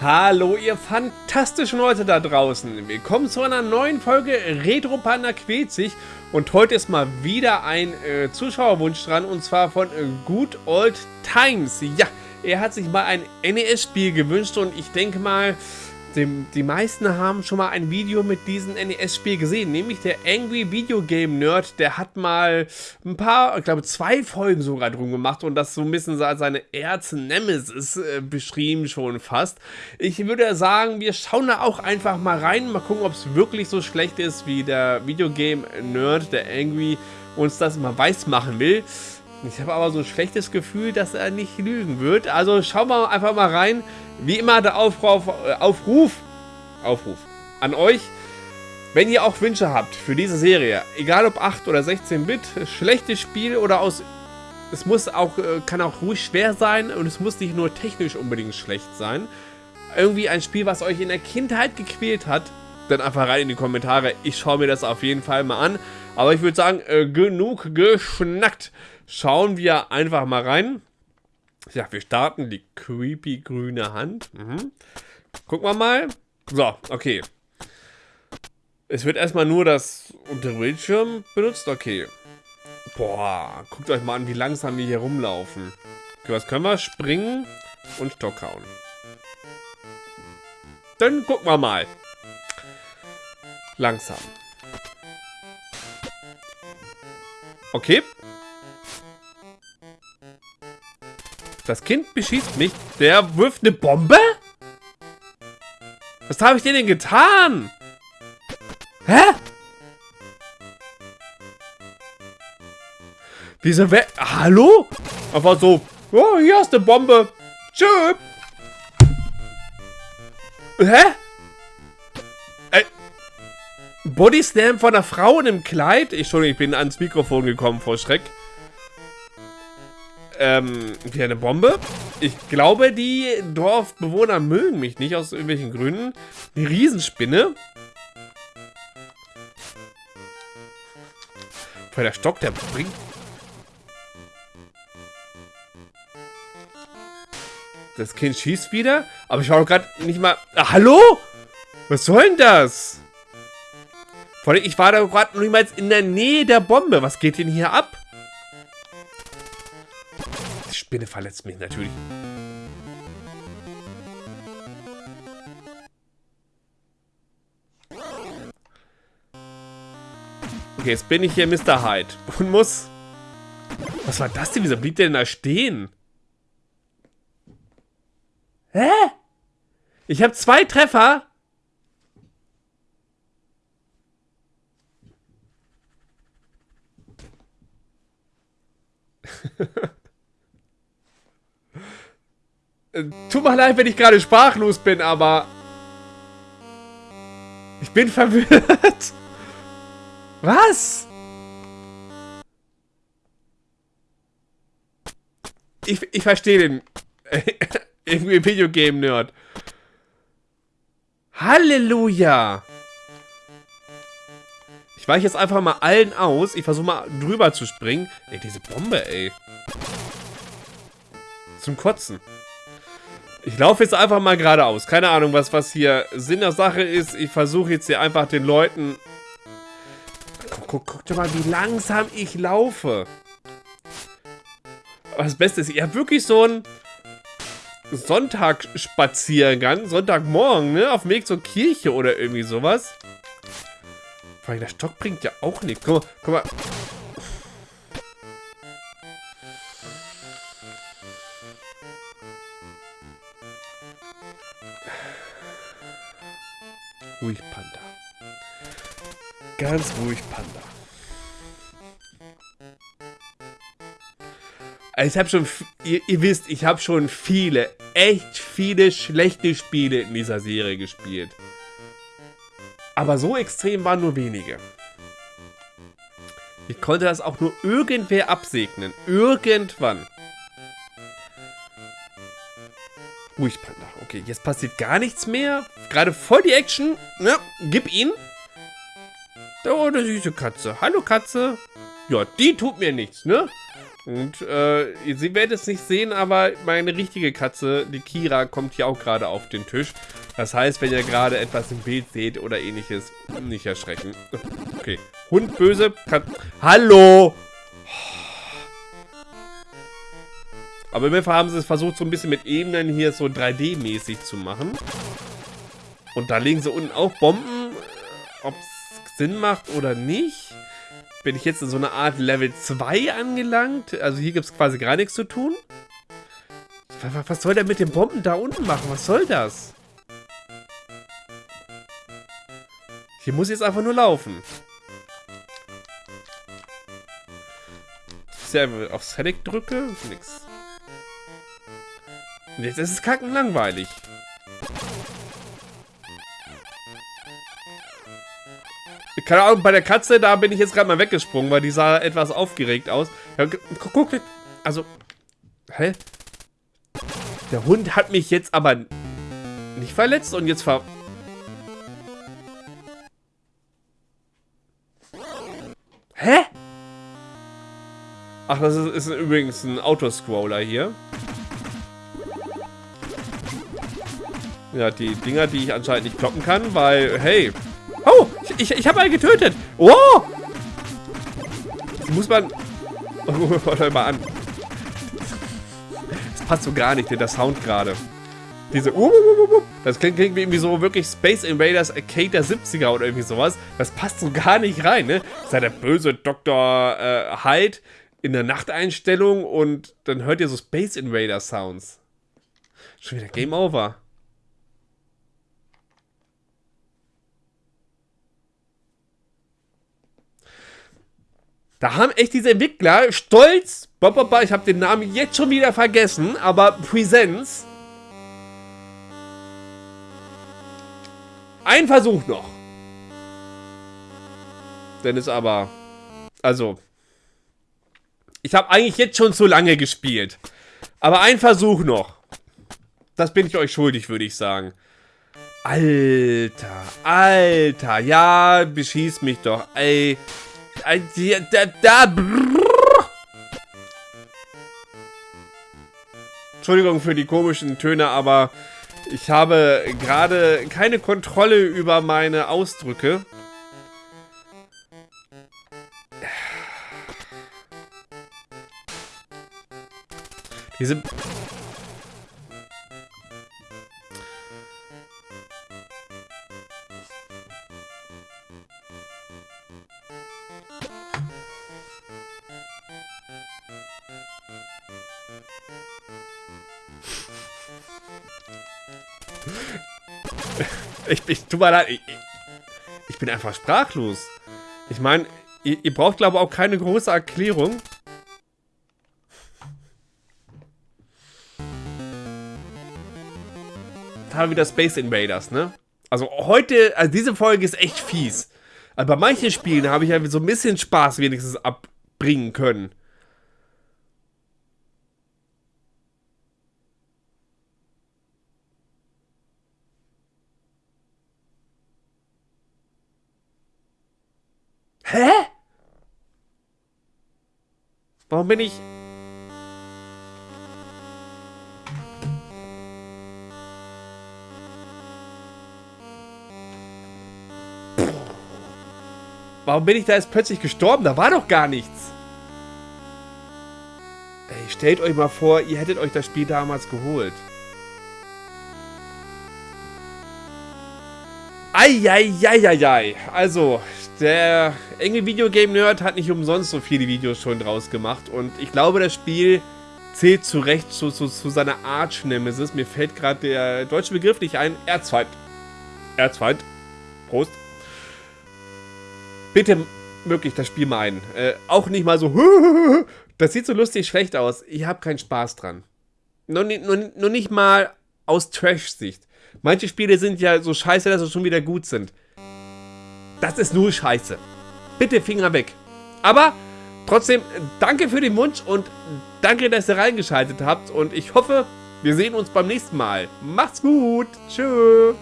Hallo ihr fantastischen Leute da draußen. Willkommen zu einer neuen Folge Retro Panda quält sich. Und heute ist mal wieder ein äh, Zuschauerwunsch dran und zwar von äh, Good Old Times. Ja, er hat sich mal ein NES-Spiel gewünscht und ich denke mal, die, die meisten haben schon mal ein Video mit diesem NES-Spiel gesehen, nämlich der Angry Video Game Nerd, der hat mal ein paar, ich glaube zwei Folgen sogar drum gemacht und das so ein bisschen als seine Erz-Nemesis äh, beschrieben schon fast. Ich würde sagen, wir schauen da auch einfach mal rein, mal gucken, ob es wirklich so schlecht ist, wie der Videogame Nerd, der Angry, uns das mal weiß machen will. Ich habe aber so ein schlechtes Gefühl, dass er nicht lügen wird. Also schauen wir einfach mal rein. Wie immer der Aufruf, äh, Aufruf, Aufruf an euch. Wenn ihr auch Wünsche habt für diese Serie, egal ob 8 oder 16-Bit, schlechtes Spiel oder aus... Es muss auch, äh, kann auch ruhig schwer sein und es muss nicht nur technisch unbedingt schlecht sein. Irgendwie ein Spiel, was euch in der Kindheit gequält hat, dann einfach rein in die Kommentare. Ich schaue mir das auf jeden Fall mal an. Aber ich würde sagen, äh, genug geschnackt. Schauen wir einfach mal rein. Ja, wir starten die creepy grüne Hand. Mhm. Gucken wir mal. So, okay. Es wird erstmal nur das untere Bildschirm benutzt. Okay. Boah, guckt euch mal an, wie langsam wir hier rumlaufen. Okay, was können wir? Springen und Stock hauen. Dann gucken wir mal. Langsam. Okay, Das Kind beschießt mich. Der wirft eine Bombe? Was habe ich dir denn getan? Hä? Wieso wer... Hallo? Einfach so. Oh, hier ist eine Bombe. Tschö. Hä? Äh, Bodyslam von einer Frau in einem Kleid? Entschuldigung, ich bin ans Mikrofon gekommen vor Schreck ähm, wie eine Bombe. Ich glaube, die Dorfbewohner mögen mich nicht aus irgendwelchen Gründen. Die Riesenspinne. Weil der Stock, der bringt... Das Kind schießt wieder, aber ich war gerade nicht mal... Ah, hallo? Was soll denn das? Vor allem, ich war da gerade niemals in der Nähe der Bombe. Was geht denn hier ab? Spinne verletzt mich natürlich. Okay, jetzt bin ich hier Mr. Hyde und muss... Was war das denn? Wieso blieb der denn da stehen? Hä? Ich habe zwei Treffer. Tut mir leid, wenn ich gerade sprachlos bin, aber... Ich bin verwirrt. Was? Ich, ich verstehe den... Irgendwie Videogame-Nerd. Halleluja! Ich weiche jetzt einfach mal allen aus. Ich versuche mal drüber zu springen. Ey, diese Bombe, ey. Zum Kotzen. Ich laufe jetzt einfach mal geradeaus. Keine Ahnung, was, was hier Sinn der Sache ist. Ich versuche jetzt hier einfach den Leuten... Guck, guck, dir mal, wie langsam ich laufe. Aber das Beste ist, ihr habt wirklich so einen Sonntagsspaziergang, Sonntagmorgen, ne? Auf dem Weg zur Kirche oder irgendwie sowas. Vor allem der Stock bringt ja auch nichts. Guck mal, guck mal. Ruhig, Panda. Ganz ruhig, Panda. Also ich habe schon, ihr, ihr, wisst, ich habe schon viele, echt viele schlechte Spiele in dieser Serie gespielt. Aber so extrem waren nur wenige. Ich konnte das auch nur irgendwer absegnen. Irgendwann. Ruhig, Panda. Okay, jetzt passiert gar nichts mehr. Gerade voll die Action. Ja, gib ihn. Oh, eine süße Katze. Hallo, Katze. Ja, die tut mir nichts, ne? Und äh, Sie werden es nicht sehen, aber meine richtige Katze, die Kira, kommt hier auch gerade auf den Tisch. Das heißt, wenn ihr gerade etwas im Bild seht oder ähnliches, nicht erschrecken. Okay. Hund böse. Kat Hallo! Aber im Fall haben sie es versucht, so ein bisschen mit Ebenen hier so 3D-mäßig zu machen. Und da legen sie unten auch Bomben. Ob es Sinn macht oder nicht bin ich jetzt in so einer Art Level 2 angelangt. Also hier gibt es quasi gar nichts zu tun. Was soll der mit den Bomben da unten machen? Was soll das? Hier muss jetzt einfach nur laufen. Sehr auf Select drücke, nix. Jetzt ist es kacken langweilig. Keine Ahnung, bei der Katze, da bin ich jetzt gerade mal weggesprungen, weil die sah etwas aufgeregt aus. Ja, guck, guck, also, hä? Der Hund hat mich jetzt aber nicht verletzt und jetzt ver... Hä? Ach, das ist, ist übrigens ein Autoscroller hier. Ja, die Dinger, die ich anscheinend nicht kloppen kann, weil, hey, Oh, ich, ich habe einen getötet. Oh! Das muss man... Oh, warte mal an. Das passt so gar nicht, der Sound gerade. Diese... Das klingt, klingt wie irgendwie so wirklich Space Invaders Arcade der 70er oder irgendwie sowas. Das passt so gar nicht rein, ne? Das ist ja der böse Dr. Äh, Hyde in der Nachteinstellung und dann hört ihr so Space Invader Sounds. Schon wieder Game Over. Da haben echt diese Entwickler stolz, ich habe den Namen jetzt schon wieder vergessen, aber Presents. Ein Versuch noch. Dennis aber, also, ich habe eigentlich jetzt schon zu lange gespielt. Aber ein Versuch noch. Das bin ich euch schuldig, würde ich sagen. Alter, Alter, ja, beschieß mich doch, ey. Da, da, Entschuldigung für die komischen Töne, aber ich habe gerade keine Kontrolle über meine Ausdrücke. Diese ich, ich, tut mir leid, ich, ich bin einfach sprachlos. Ich meine, ihr, ihr, braucht glaube ich auch keine große Erklärung. Wir wieder Space Invaders, ne? Also heute, also diese Folge ist echt fies. Aber bei manchen Spielen habe ich ja so ein bisschen Spaß wenigstens abbringen können. Hä? Warum bin ich... Warum bin ich da jetzt plötzlich gestorben? Da war doch gar nichts. Ey, stellt euch mal vor, ihr hättet euch das Spiel damals geholt. Eieieiei. Also, der enge Videogame-Nerd hat nicht umsonst so viele Videos schon draus gemacht. Und ich glaube, das Spiel zählt zu Recht zu, zu, zu seiner Arch-Nemesis. Mir fällt gerade der deutsche Begriff nicht ein. Erzfeind. Erzfeind. Prost. Bitte wirklich das Spiel mal ein. Äh, auch nicht mal so, das sieht so lustig schlecht aus. Ich habe keinen Spaß dran. Nur, nur, nur nicht mal aus Trash-Sicht. Manche Spiele sind ja so scheiße, dass sie schon wieder gut sind. Das ist nur scheiße. Bitte Finger weg. Aber trotzdem, danke für den Wunsch und danke, dass ihr reingeschaltet habt. Und ich hoffe, wir sehen uns beim nächsten Mal. Macht's gut. Tschüss.